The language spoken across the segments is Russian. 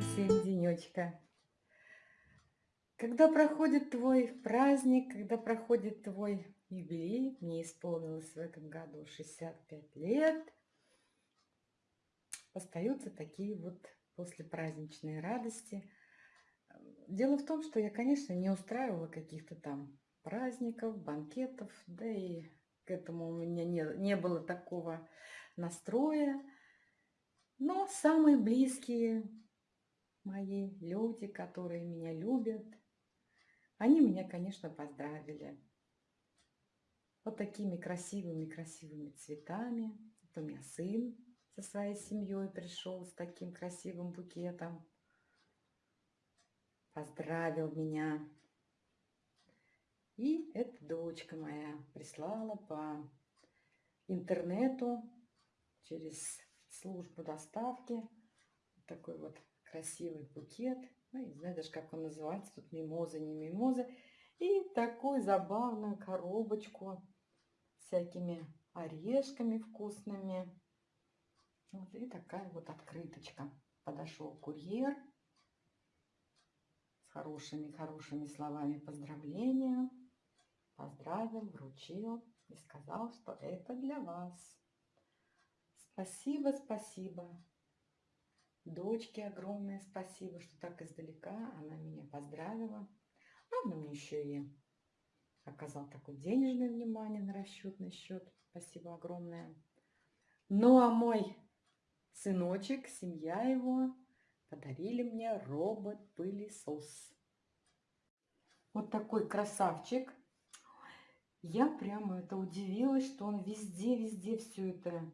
Всем денечка. Когда проходит твой праздник, когда проходит твой юбилей, мне исполнилось в этом году 65 лет, остаются такие вот послепраздничные радости. Дело в том, что я, конечно, не устраивала каких-то там праздников, банкетов, да и к этому у меня не, не было такого настроя. Но самые близкие мои люди, которые меня любят, они меня, конечно, поздравили. Вот такими красивыми-красивыми цветами. Это у меня сын со своей семьей пришел с таким красивым букетом. Поздравил меня. И эта дочка моя прислала по интернету через службу доставки. Такой вот красивый букет. Ну, не знаю даже, как он называется. Тут мимоза, не мимоза. И такую забавную коробочку с всякими орешками вкусными. Вот, и такая вот открыточка. Подошел курьер с хорошими-хорошими словами поздравления. Поздравил, вручил и сказал, что это для вас. Спасибо, спасибо. Дочке огромное спасибо, что так издалека она меня поздравила. Она мне еще и оказал такое денежное внимание на расчетный счет. Спасибо огромное. Ну а мой сыночек, семья его, подарили мне робот-пылесос. Вот такой красавчик. Я прямо это удивилась, что он везде-везде все это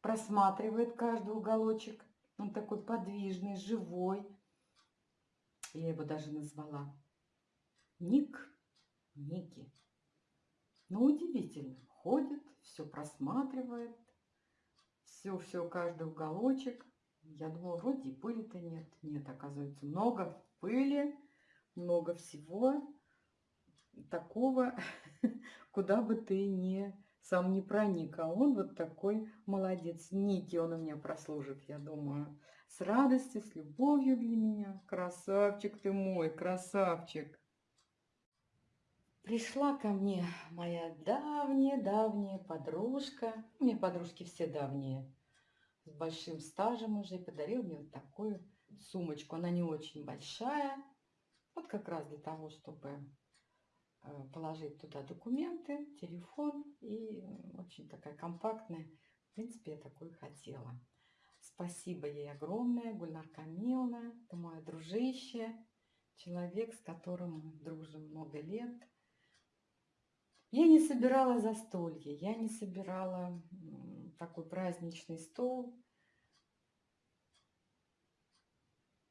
просматривает каждый уголочек. Он такой подвижный, живой. Я его даже назвала Ник, Ники. Но ну, удивительно. Ходит, все просматривает, все-все, каждый уголочек. Я думала, вроде пыли-то нет. Нет, оказывается, много пыли, много всего такого, куда бы ты не сам не проник, а он вот такой молодец. Ники он у меня прослужит, я думаю, с радостью, с любовью для меня. Красавчик ты мой, красавчик. Пришла ко мне моя давняя-давняя подружка. У меня подружки все давние, с большим стажем уже, и подарил мне вот такую сумочку. Она не очень большая, вот как раз для того, чтобы положить туда документы, телефон и очень такая компактная. В принципе, я такую хотела. Спасибо ей огромное, Гульнар Камиловна, это мое дружище, человек, с которым мы дружим много лет. Я не собирала застолье, я не собирала такой праздничный стол.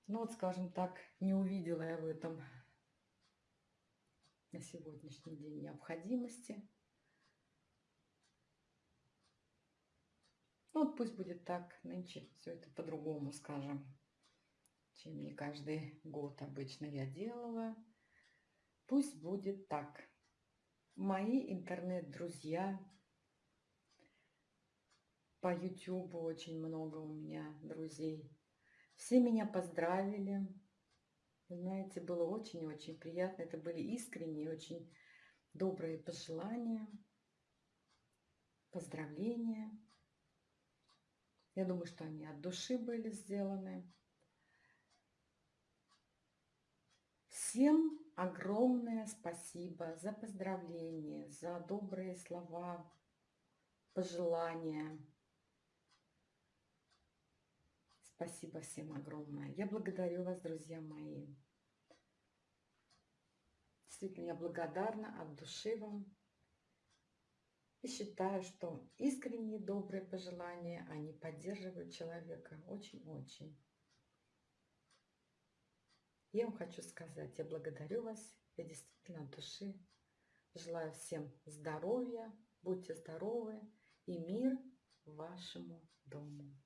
Ну вот, скажем так, не увидела я в этом на сегодняшний день необходимости. Ну, вот пусть будет так, нынче все это по-другому, скажем, чем не каждый год обычно я делала. Пусть будет так. Мои интернет-друзья по YouTube очень много у меня друзей. Все меня поздравили, знаете, было очень-очень приятно. Это были искренние, очень добрые пожелания, поздравления. Я думаю, что они от души были сделаны. Всем огромное спасибо за поздравления, за добрые слова, пожелания. Спасибо всем огромное. Я благодарю вас, друзья мои. Действительно, я благодарна от души вам. И считаю, что искренние добрые пожелания, они поддерживают человека очень-очень. Я вам хочу сказать, я благодарю вас, я действительно от души желаю всем здоровья, будьте здоровы и мир вашему дому.